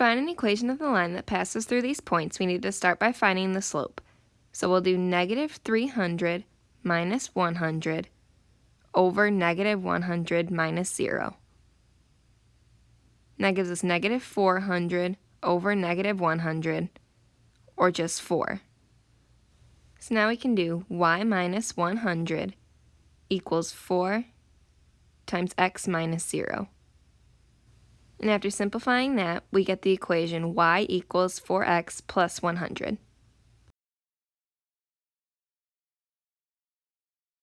find an equation of the line that passes through these points, we need to start by finding the slope. So we'll do negative 300 minus 100 over negative 100 minus 0. And that gives us negative 400 over negative 100, or just 4. So now we can do y minus 100 equals 4 times x minus 0. And after simplifying that, we get the equation y equals 4x plus 100.